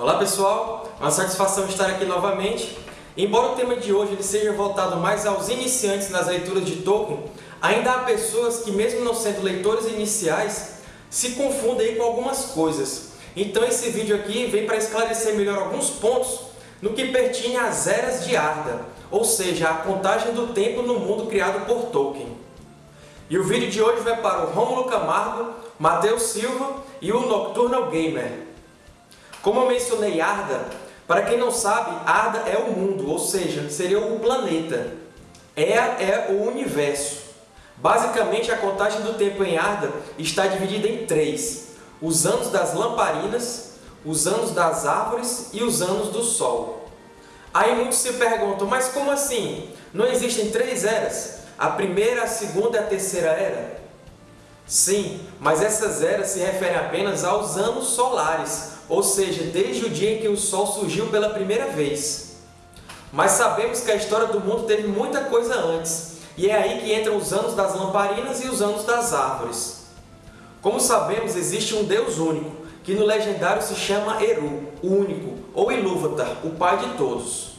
Olá pessoal, uma satisfação estar aqui novamente. Embora o tema de hoje ele seja voltado mais aos iniciantes nas leituras de Tolkien, ainda há pessoas que mesmo não sendo leitores iniciais, se confundem com algumas coisas. Então esse vídeo aqui vem para esclarecer melhor alguns pontos no que pertine às Eras de Arda, ou seja, a contagem do tempo no mundo criado por Tolkien. E o vídeo de hoje vai para o Rômulo Camargo, Matheus Silva e o Nocturnal Gamer. Como eu mencionei Arda, para quem não sabe, Arda é o mundo, ou seja, seria o planeta. É, é o universo. Basicamente, a contagem do tempo em Arda está dividida em três. Os anos das lamparinas, os anos das árvores e os anos do Sol. Aí muitos se perguntam, mas como assim? Não existem três eras? A primeira, a segunda e a terceira era? Sim, mas essas eras se referem apenas aos anos solares, ou seja, desde o dia em que o Sol surgiu pela primeira vez. Mas sabemos que a história do mundo teve muita coisa antes, e é aí que entram os anos das lamparinas e os anos das árvores. Como sabemos, existe um Deus único, que no legendário se chama Eru, o único, ou Ilúvatar, o pai de todos.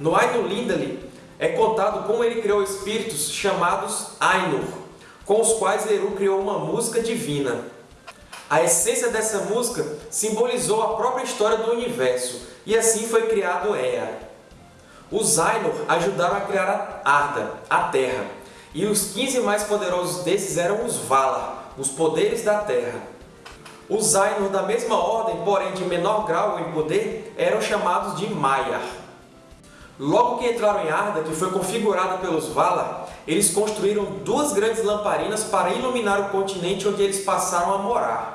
No Ainur Lindali é contado como ele criou espíritos chamados Ainur, com os quais Eru criou uma música divina. A essência dessa música simbolizou a própria história do universo, e assim foi criado Ea. Os Ainur ajudaram a criar a Arda, a Terra, e os 15 mais poderosos desses eram os Valar, os poderes da Terra. Os Ainur da mesma ordem, porém de menor grau em poder, eram chamados de Maiar. Logo que entraram em Arda, que foi configurada pelos Valar, eles construíram duas grandes lamparinas para iluminar o continente onde eles passaram a morar.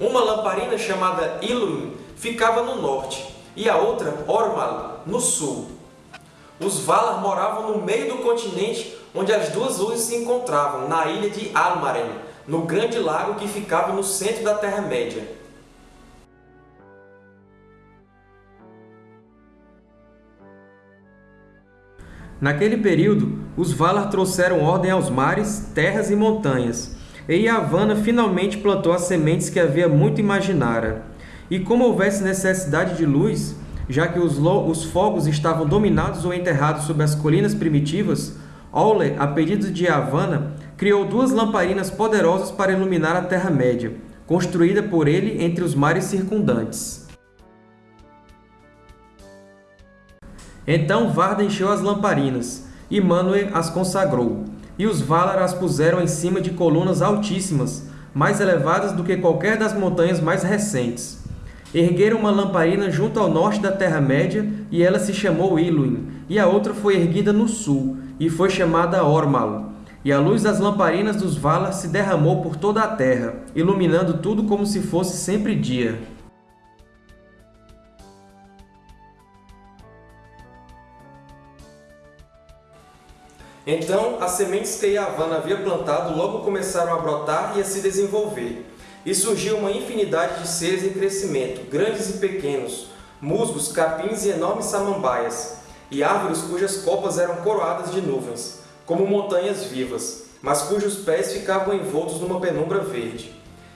Uma lamparina, chamada Ilúmin, ficava no norte, e a outra, Ormal, no sul. Os Valar moravam no meio do continente, onde as duas luzes se encontravam, na ilha de Almaren, no grande lago que ficava no centro da Terra-média. Naquele período, os Valar trouxeram ordem aos mares, terras e montanhas, e Yavanna finalmente plantou as sementes que havia muito imaginara. E como houvesse necessidade de luz, já que os, os fogos estavam dominados ou enterrados sob as colinas primitivas, Aule, a pedido de Yavanna, criou duas lamparinas poderosas para iluminar a Terra-média, construída por ele entre os mares circundantes. Então Varda encheu as lamparinas, e Manwë as consagrou, e os Valar as puseram em cima de colunas altíssimas, mais elevadas do que qualquer das montanhas mais recentes. Ergueram uma lamparina junto ao norte da Terra-média, e ela se chamou Iluin, e a outra foi erguida no sul, e foi chamada Ormal. E a luz das lamparinas dos Valar se derramou por toda a terra, iluminando tudo como se fosse sempre dia. Então, as sementes que Yavanna havia plantado logo começaram a brotar e a se desenvolver. E surgiu uma infinidade de seres em crescimento, grandes e pequenos, musgos, capins e enormes samambaias, e árvores cujas copas eram coroadas de nuvens, como montanhas vivas, mas cujos pés ficavam envoltos numa penumbra verde.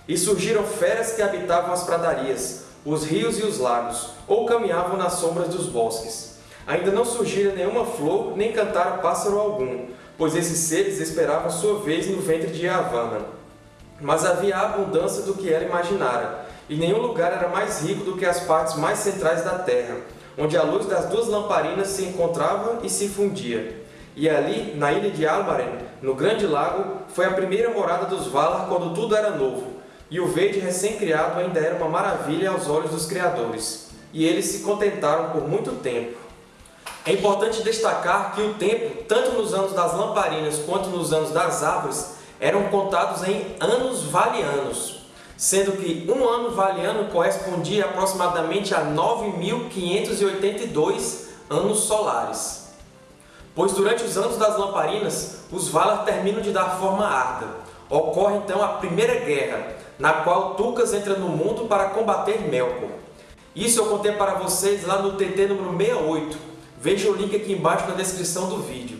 E surgiram feras que habitavam as pradarias, os rios e os lagos, ou caminhavam nas sombras dos bosques. Ainda não surgira nenhuma flor, nem cantara pássaro algum, pois esses seres esperavam sua vez no ventre de Yavanna. Mas havia abundância do que ela imaginara, e nenhum lugar era mais rico do que as partes mais centrais da terra, onde a luz das duas lamparinas se encontrava e se fundia. E ali, na ilha de Almaren, no Grande Lago, foi a primeira morada dos Valar quando tudo era novo, e o verde recém-criado ainda era uma maravilha aos olhos dos criadores, e eles se contentaram por muito tempo. É importante destacar que o tempo, tanto nos anos das lamparinas quanto nos anos das árvores, eram contados em anos valianos, sendo que um ano valiano correspondia aproximadamente a 9.582 anos solares. Pois durante os anos das lamparinas, os Valar terminam de dar forma a Arda. Ocorre então a Primeira Guerra, na qual Tucas entra no mundo para combater Melkor. Isso eu contei para vocês lá no TT número 68. Veja o link aqui embaixo na descrição do vídeo.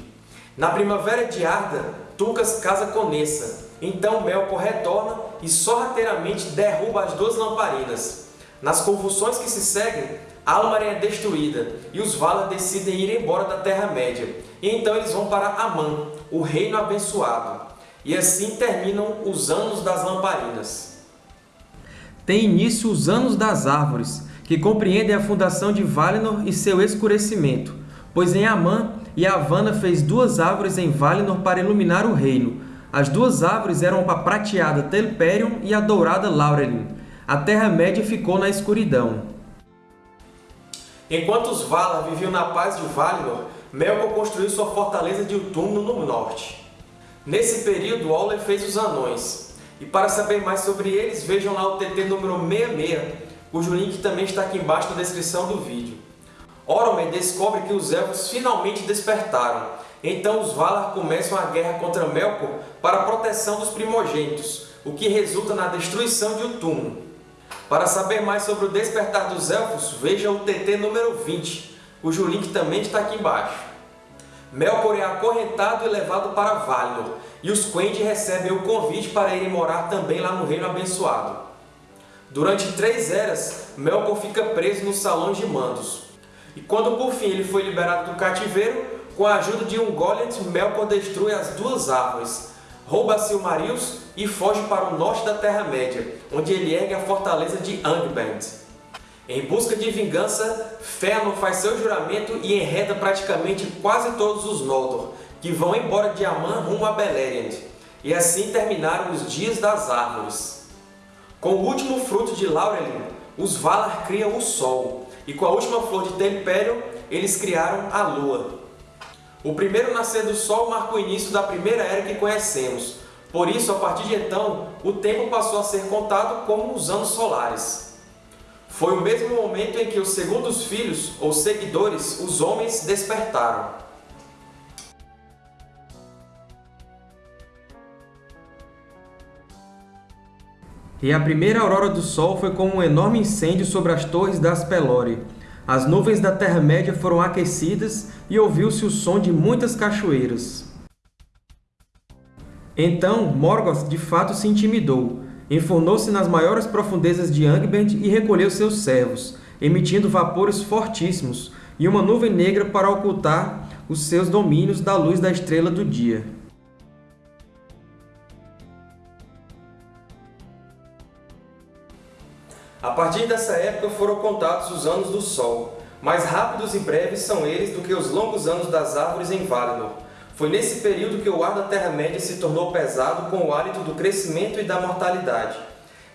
Na Primavera de Arda, Tucas casa com Nessa. Então Melkor retorna e sorrateiramente derruba as duas lamparinas. Nas convulsões que se seguem, Almarin é destruída e os Valar decidem ir embora da Terra-média. E então eles vão para Aman, o Reino Abençoado. E assim terminam os Anos das Lamparinas. Tem início os Anos das Árvores, que compreendem a fundação de Valinor e seu escurecimento, pois em Aman, Yavanna fez duas árvores em Valinor para iluminar o reino. As duas árvores eram a prateada Telperion e a dourada Laurelin. A Terra-média ficou na escuridão. Enquanto os Valar viviam na paz de Valinor, Melkor construiu sua fortaleza de Utumno no norte. Nesse período, Auler fez os Anões. E para saber mais sobre eles, vejam lá o TT número 66, cujo link também está aqui embaixo na descrição do vídeo. Oromer descobre que os Elfos finalmente despertaram, então os Valar começam a guerra contra Melkor para a proteção dos primogênitos, o que resulta na destruição de Utumno. Para saber mais sobre o despertar dos Elfos, veja o TT número 20, cujo link também está aqui embaixo. Melkor é acorrentado e levado para Valinor, e os Quendi recebem o convite para irem morar também lá no Reino Abençoado. Durante três eras, Melkor fica preso nos salões de mandos. E quando por fim ele foi liberado do cativeiro, com a ajuda de um Goliath, Melkor destrui as duas árvores, rouba Silmarils e foge para o norte da Terra-média, onde ele ergue a fortaleza de Angband. Em busca de vingança, Fëanor faz seu juramento e enreda praticamente quase todos os Noldor, que vão embora de Aman rumo a Beleriand. E assim terminaram os Dias das Árvores. Com o último fruto de Laurelin, os Valar criam o Sol, e com a última flor de Telperion, eles criaram a Lua. O primeiro nascer do Sol marca o início da primeira era que conhecemos, por isso, a partir de então, o tempo passou a ser contado como os anos solares. Foi o mesmo momento em que os segundos filhos, ou seguidores, os homens, despertaram. E a primeira aurora do Sol foi como um enorme incêndio sobre as torres das Pelori. As nuvens da Terra-média foram aquecidas e ouviu-se o som de muitas cachoeiras. Então Morgoth de fato se intimidou, Enfornou-se nas maiores profundezas de Angband e recolheu seus servos, emitindo vapores fortíssimos e uma nuvem negra para ocultar os seus domínios da luz da estrela do dia. A partir dessa época foram contados os anos do Sol. Mais rápidos e breves são eles do que os longos anos das árvores em Valinor, foi nesse período que o ar da Terra-média se tornou pesado com o hálito do crescimento e da mortalidade.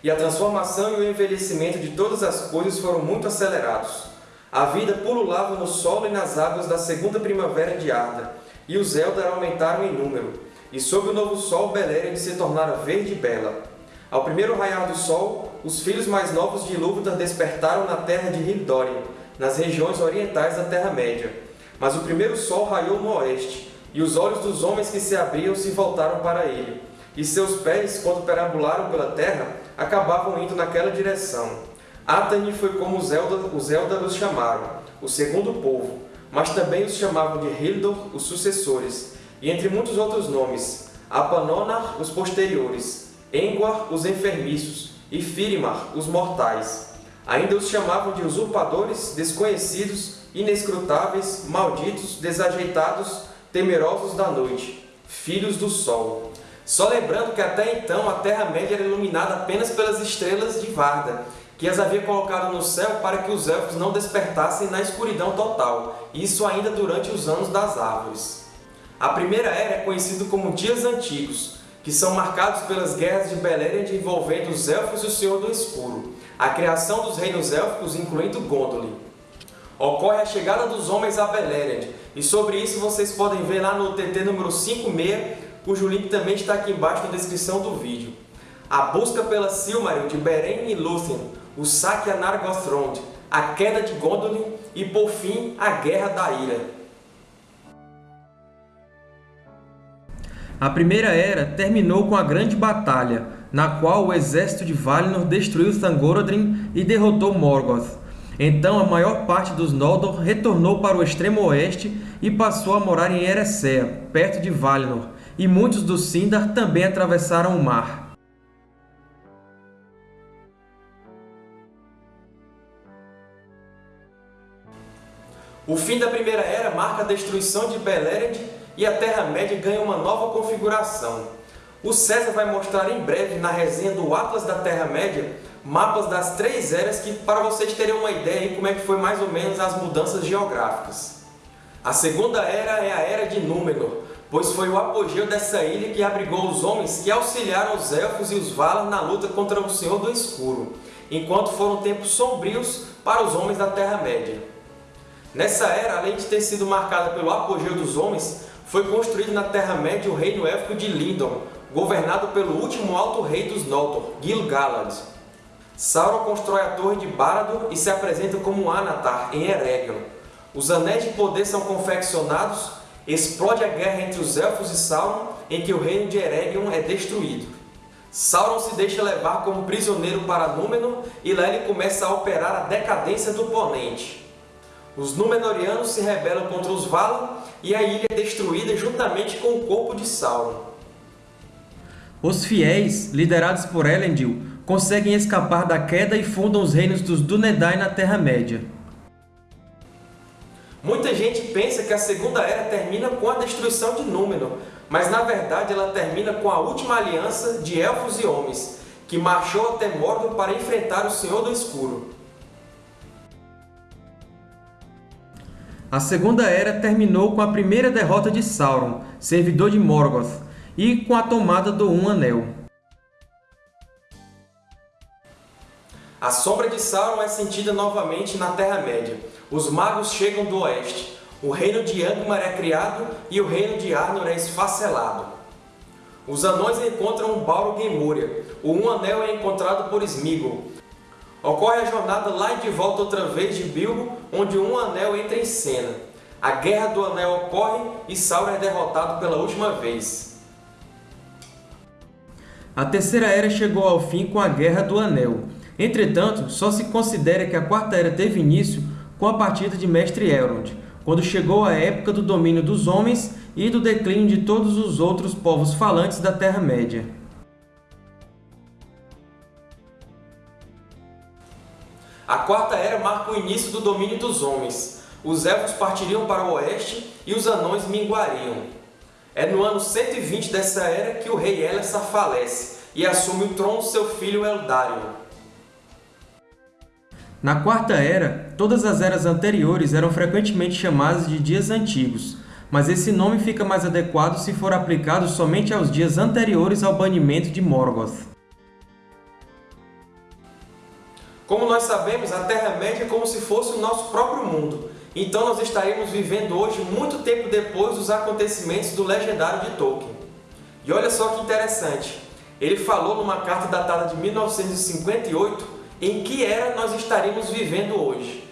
E a transformação e o envelhecimento de todas as coisas foram muito acelerados. A vida pululava no solo e nas águas da segunda primavera de Arda, e os Eldar aumentaram em número, e sob o novo sol Beleriand se tornara verde e bela. Ao primeiro raiar do sol, os filhos mais novos de Ilúvatar despertaram na terra de Hildórin, nas regiões orientais da Terra-média. Mas o primeiro sol raiou no oeste, e os olhos dos homens que se abriam se voltaram para ele, e seus pés, quando perambularam pela terra, acabavam indo naquela direção. Atani foi como os Eldar, os Eldar os chamaram, o segundo povo, mas também os chamavam de Hildor, os sucessores, e entre muitos outros nomes, Apanonar, os posteriores, Engwar, os enfermiços, e Firimar, os mortais. Ainda os chamavam de usurpadores, desconhecidos, inescrutáveis, malditos, desajeitados, temerosos da noite, filhos do sol. Só lembrando que até então a Terra-média era iluminada apenas pelas estrelas de Varda, que as havia colocado no céu para que os Elfos não despertassem na escuridão total, isso ainda durante os Anos das Árvores. A Primeira Era é conhecida como Dias Antigos, que são marcados pelas guerras de Beleriand envolvendo os Elfos e o Senhor do Escuro, a criação dos reinos élficos incluindo Gondolin. Ocorre a chegada dos homens a Beleriand, e sobre isso vocês podem ver lá no TT número 56, cujo link também está aqui embaixo na descrição do vídeo. A busca pela Silmaril de Beren e Lúthien, o saque a Nargothrond, a queda de Gondolin e, por fim, a Guerra da Ira. A Primeira Era terminou com a Grande Batalha, na qual o exército de Valinor destruiu Thangorodrim e derrotou Morgoth. Então a maior parte dos Noldor retornou para o extremo oeste e passou a morar em Eressëa, perto de Valinor, e muitos dos Sindar também atravessaram o mar. O fim da Primeira Era marca a destruição de Beleriand e a Terra-média ganha uma nova configuração. O César vai mostrar em breve, na resenha do Atlas da Terra-média, mapas das três eras que, para vocês terem uma ideia de como é que foi mais ou menos as mudanças geográficas. A Segunda Era é a Era de Númenor, pois foi o apogeu dessa ilha que abrigou os homens que auxiliaram os Elfos e os Valar na luta contra o Senhor do Escuro, enquanto foram tempos sombrios para os homens da Terra-média. Nessa era, além de ter sido marcada pelo apogeu dos homens, foi construído na Terra-média o reino élfico de Lindon, governado pelo último Alto Rei dos Noldor, Gil-galad. Sauron constrói a Torre de Barad-dûr e se apresenta como Anatar, em Eregion. Os Anéis de Poder são confeccionados, explode a guerra entre os Elfos e Sauron, em que o reino de Eregion é destruído. Sauron se deixa levar como prisioneiro para Númenor e lá ele começa a operar a decadência do Ponente. Os Númenóreanos se rebelam contra os Valar e a ilha é destruída juntamente com o corpo de Sauron. Os fiéis, liderados por Elendil, conseguem escapar da queda e fundam os reinos dos Dúnedain na Terra-média. Muita gente pensa que a Segunda Era termina com a destruição de Númenor, mas na verdade ela termina com a última aliança de Elfos e Homens, que marchou até Mordor para enfrentar o Senhor do Escuro. A Segunda Era terminou com a primeira derrota de Sauron, servidor de Morgoth, e com a tomada do Um Anel. A sombra de Sauron é sentida novamente na Terra-média. Os magos chegam do oeste. O reino de Angmar é criado e o reino de Arnor é esfacelado. Os anões encontram Balrog em Múria. O Um Anel é encontrado por Sméagol. Ocorre a jornada lá e de volta outra vez de Bilbo, onde um anel entra em cena. A Guerra do Anel ocorre e Sauron é derrotado pela última vez. A Terceira Era chegou ao fim com a Guerra do Anel. Entretanto, só se considera que a Quarta Era teve início com a partida de Mestre Elrond, quando chegou a época do domínio dos homens e do declínio de todos os outros povos falantes da Terra-média. A Quarta Era marca o início do domínio dos homens. Os Elfos partiriam para o oeste e os Anões minguariam. É no ano 120 dessa era que o rei Elessar falece e assume o trono seu filho Eldarion. Na Quarta Era, todas as eras anteriores eram frequentemente chamadas de dias antigos, mas esse nome fica mais adequado se for aplicado somente aos dias anteriores ao banimento de Morgoth. Como nós sabemos, a Terra-média é como se fosse o nosso próprio mundo. Então nós estaremos vivendo hoje muito tempo depois dos acontecimentos do Legendário de Tolkien. E olha só que interessante, ele falou numa carta datada de 1958 em que era nós estaríamos vivendo hoje.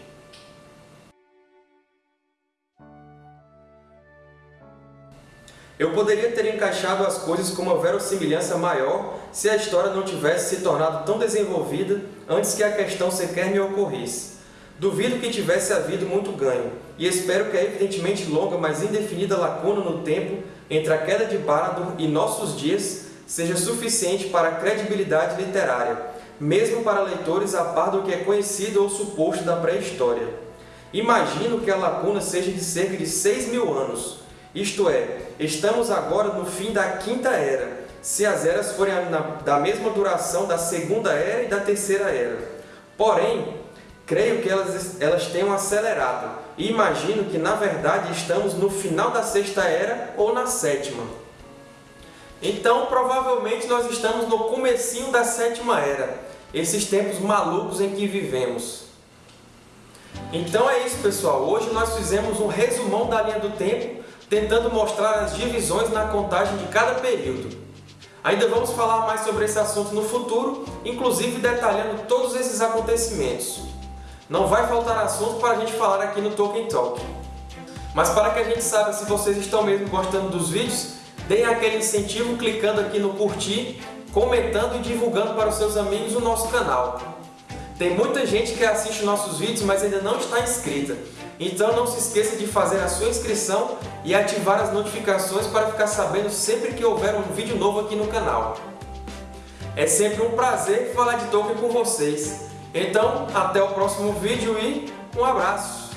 Eu poderia ter encaixado as coisas com uma verossimilhança maior se a história não tivesse se tornado tão desenvolvida antes que a questão sequer me ocorresse. Duvido que tivesse havido muito ganho, e espero que a evidentemente longa, mas indefinida lacuna no tempo entre a queda de Barad-dûr e nossos dias seja suficiente para a credibilidade literária, mesmo para leitores a par do que é conhecido ou suposto da pré-história. Imagino que a lacuna seja de cerca de 6 mil anos, isto é, estamos agora no fim da Quinta Era, se as eras forem da mesma duração da Segunda Era e da Terceira Era. Porém, creio que elas, elas tenham acelerado, e imagino que, na verdade, estamos no final da Sexta Era ou na Sétima. Então, provavelmente, nós estamos no comecinho da Sétima Era, esses tempos malucos em que vivemos. Então é isso, pessoal. Hoje nós fizemos um resumão da linha do tempo tentando mostrar as divisões na contagem de cada período. Ainda vamos falar mais sobre esse assunto no futuro, inclusive detalhando todos esses acontecimentos. Não vai faltar assunto para a gente falar aqui no Tolkien Talk. Mas para que a gente saiba se vocês estão mesmo gostando dos vídeos, deem aquele incentivo clicando aqui no curtir, comentando e divulgando para os seus amigos o nosso canal. Tem muita gente que assiste nossos vídeos, mas ainda não está inscrita. Então não se esqueça de fazer a sua inscrição e ativar as notificações para ficar sabendo sempre que houver um vídeo novo aqui no canal. É sempre um prazer falar de Tolkien com vocês. Então, até o próximo vídeo e um abraço!